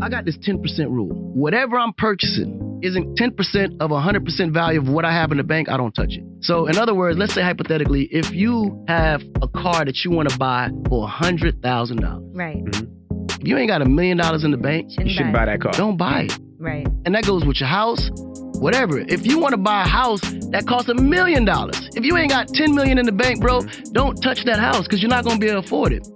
I got this 10% rule. Whatever I'm purchasing isn't 10% of 100% value of what I have in the bank, I don't touch it. So, in other words, let's say hypothetically, if you have a car that you want to buy for $100,000, Right. Mm-hmm. if you ain't got a million dollars in the bank, Shouldn't You shouldn't buy that car. don't buy it. Right. And that goes with your house, whatever. If you want to buy a house that costs a million dollars, if you ain't got 10 million in the bank, bro, don't touch that house because you're not going to be able to afford it.